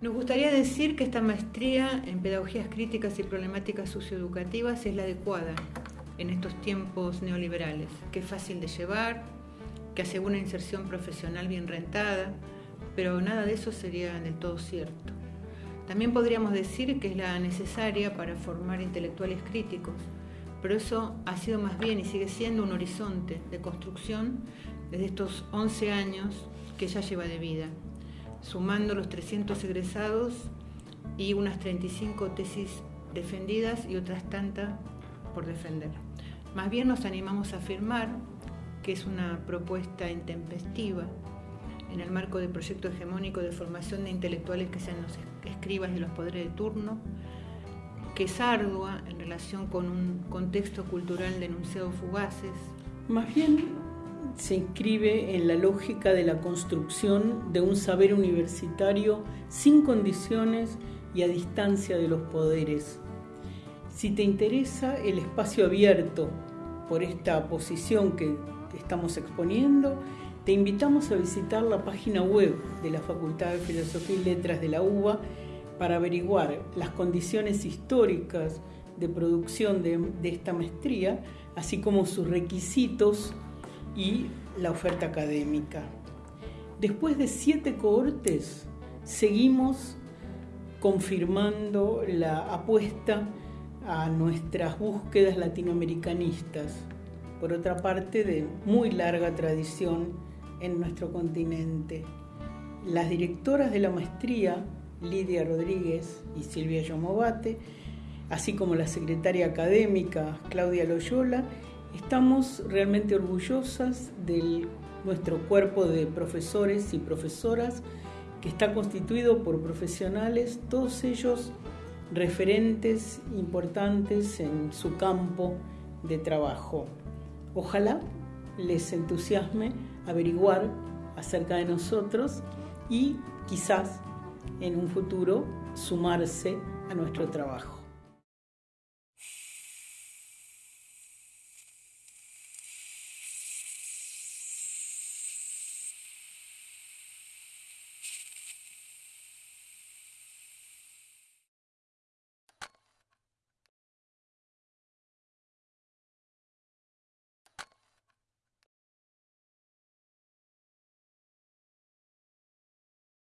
Nos gustaría decir que esta maestría en pedagogías críticas y problemáticas socioeducativas es la adecuada en estos tiempos neoliberales, que es fácil de llevar, que asegura una inserción profesional bien rentada, pero nada de eso sería del todo cierto. También podríamos decir que es la necesaria para formar intelectuales críticos, pero eso ha sido más bien y sigue siendo un horizonte de construcción desde estos 11 años que ya lleva de vida sumando los 300 egresados y unas 35 tesis defendidas y otras tantas por defender. Más bien nos animamos a afirmar que es una propuesta intempestiva en el marco del proyecto hegemónico de formación de intelectuales que sean los escribas de los poderes de turno, que es ardua en relación con un contexto cultural denunciado fugaces. Más bien se inscribe en la lógica de la construcción de un saber universitario sin condiciones y a distancia de los poderes. Si te interesa el espacio abierto por esta posición que estamos exponiendo, te invitamos a visitar la página web de la Facultad de Filosofía y Letras de la UBA para averiguar las condiciones históricas de producción de, de esta maestría, así como sus requisitos y la oferta académica. Después de siete cohortes, seguimos confirmando la apuesta a nuestras búsquedas latinoamericanistas, por otra parte de muy larga tradición en nuestro continente. Las directoras de la maestría, Lidia Rodríguez y Silvia Yomovate, así como la secretaria académica Claudia Loyola, Estamos realmente orgullosas de nuestro cuerpo de profesores y profesoras que está constituido por profesionales, todos ellos referentes importantes en su campo de trabajo. Ojalá les entusiasme averiguar acerca de nosotros y quizás en un futuro sumarse a nuestro trabajo.